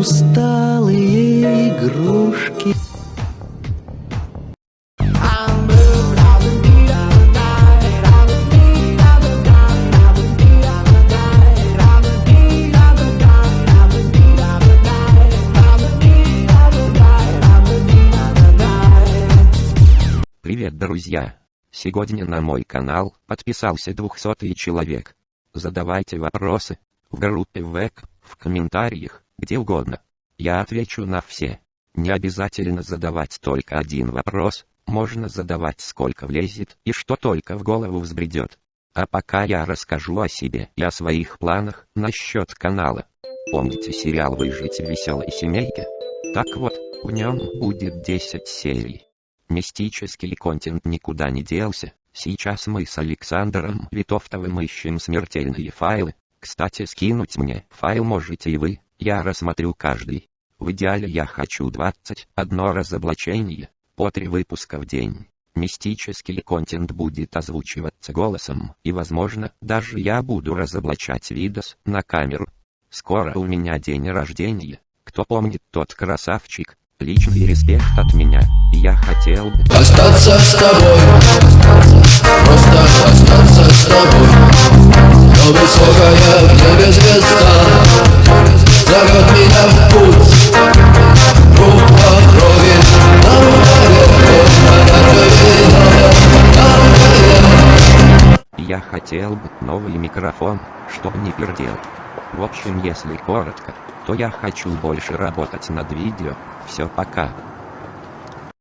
усталые игрушки. Привет, друзья! Сегодня на мой канал подписался 200 человек. Задавайте вопросы в группе ВЭК, в комментариях, где угодно. Я отвечу на все. Не обязательно задавать только один вопрос, можно задавать сколько влезет и что только в голову взбредет. А пока я расскажу о себе и о своих планах насчет канала. Помните сериал «Выжить в веселой семейке»? Так вот, в нем будет 10 серий. Мистический контент никуда не делся. Сейчас мы с Александром Витовтовым ищем смертельные файлы. Кстати, скинуть мне файл можете и вы, я рассмотрю каждый. В идеале я хочу 21 разоблачение, по 3 выпуска в день. Мистический контент будет озвучиваться голосом, и возможно, даже я буду разоблачать видос на камеру. Скоро у меня день рождения. Кто помнит тот красавчик, Личный респект от меня, я хотел бы Остаться с тобой Просто высокая в небе звезда Зовет меня в путь Я хотел бы новый микрофон, чтоб не пердел. В общем, если коротко, то я хочу больше работать над видео. Все, пока.